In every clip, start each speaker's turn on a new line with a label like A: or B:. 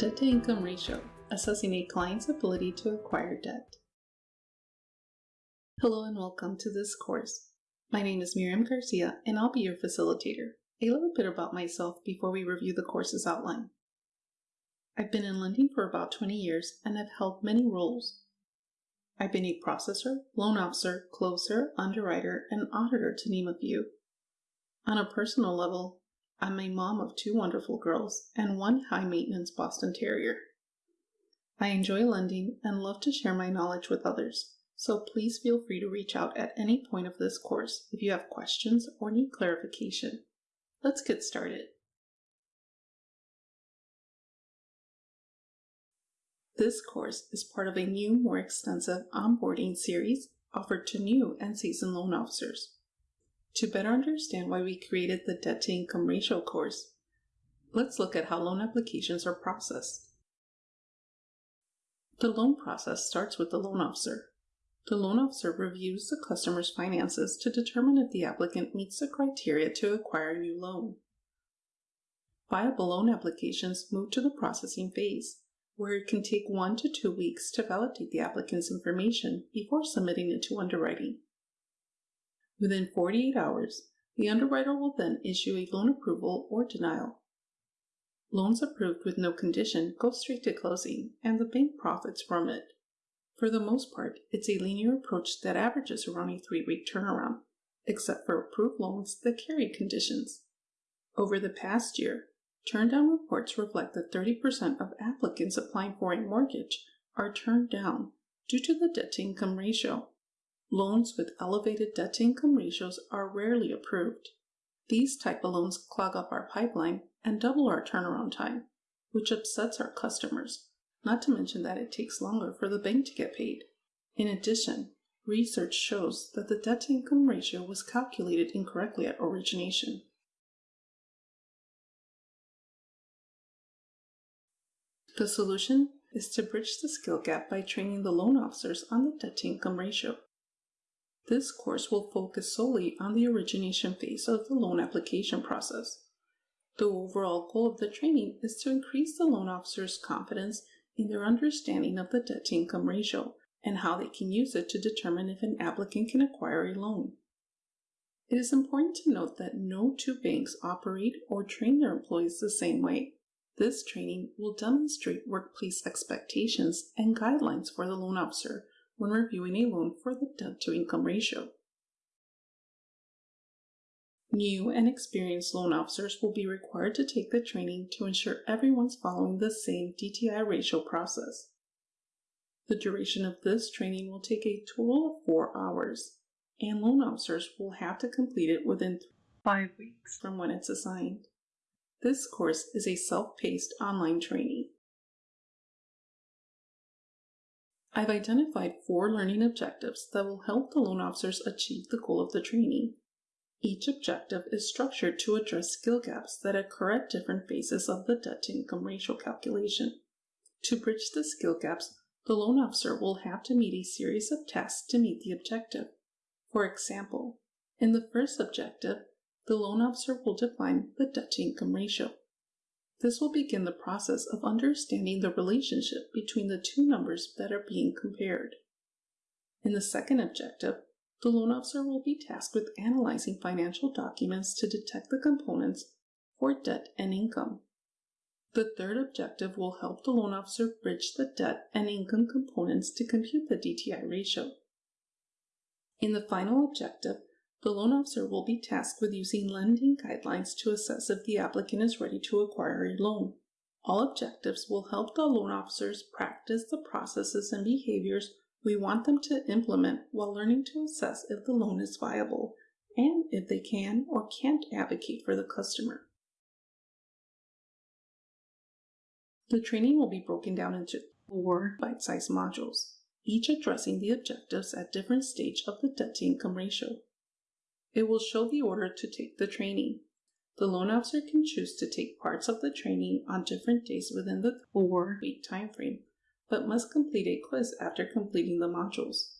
A: Debt to income ratio, assessing a client's ability to acquire debt. Hello and welcome to this course. My name is Miriam Garcia and I'll be your facilitator. A little bit about myself before we review the course's outline. I've been in lending for about 20 years and have held many roles. I've been a processor, loan officer, closer, underwriter, and auditor to name a few. On a personal level, I'm a mom of two wonderful girls and one high maintenance Boston Terrier. I enjoy lending and love to share my knowledge with others, so please feel free to reach out at any point of this course if you have questions or need clarification. Let's get started. This course is part of a new, more extensive onboarding series offered to new and seasoned loan officers. To better understand why we created the debt to income ratio course, let's look at how loan applications are processed. The loan process starts with the loan officer. The loan officer reviews the customer's finances to determine if the applicant meets the criteria to acquire a new loan. Viable loan applications move to the processing phase, where it can take one to two weeks to validate the applicant's information before submitting it to underwriting. Within 48 hours, the underwriter will then issue a loan approval or denial. Loans approved with no condition go straight to closing, and the bank profits from it. For the most part, it's a linear approach that averages around a three week turnaround, except for approved loans that carry conditions. Over the past year, turndown reports reflect that 30% of applicants applying for a mortgage are turned down due to the debt to income ratio. Loans with elevated debt to income ratios are rarely approved. These type of loans clog up our pipeline and double our turnaround time, which upsets our customers, not to mention that it takes longer for the bank to get paid. In addition, research shows that the debt to income ratio was calculated incorrectly at origination. The solution is to bridge the skill gap by training the loan officers on the debt to income ratio. This course will focus solely on the origination phase of the loan application process. The overall goal of the training is to increase the loan officer's confidence in their understanding of the debt to income ratio and how they can use it to determine if an applicant can acquire a loan. It is important to note that no two banks operate or train their employees the same way. This training will demonstrate workplace expectations and guidelines for the loan officer when reviewing a loan for the debt to income ratio. New and experienced loan officers will be required to take the training to ensure everyone's following the same DTI ratio process. The duration of this training will take a total of four hours, and loan officers will have to complete it within five weeks from when it's assigned. This course is a self-paced online training. I've identified four learning objectives that will help the loan officers achieve the goal of the training. Each objective is structured to address skill gaps that occur at different phases of the debt to income ratio calculation. To bridge the skill gaps, the loan officer will have to meet a series of tasks to meet the objective. For example, in the first objective, the loan officer will define the debt to income ratio. This will begin the process of understanding the relationship between the two numbers that are being compared. In the second objective, the loan officer will be tasked with analyzing financial documents to detect the components for debt and income. The third objective will help the loan officer bridge the debt and income components to compute the DTI ratio. In the final objective, the loan officer will be tasked with using lending guidelines to assess if the applicant is ready to acquire a loan. All objectives will help the loan officers practice the processes and behaviors we want them to implement while learning to assess if the loan is viable and if they can or can't advocate for the customer. The training will be broken down into four bite-sized modules, each addressing the objectives at different stage of the debt to income ratio. It will show the order to take the training. The loan officer can choose to take parts of the training on different days within the four week time frame, but must complete a quiz after completing the modules.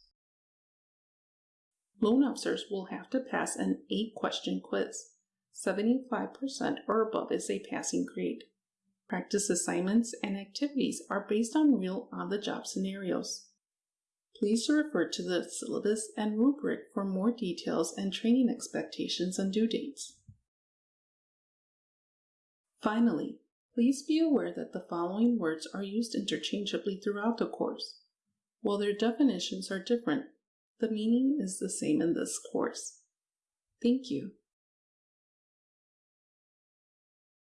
A: Loan officers will have to pass an 8 question quiz. 75% or above is a passing grade. Practice assignments and activities are based on real on-the-job scenarios. Please refer to the syllabus and rubric for more details and training expectations and due dates. Finally, please be aware that the following words are used interchangeably throughout the course. While their definitions are different, the meaning is the same in this course. Thank you.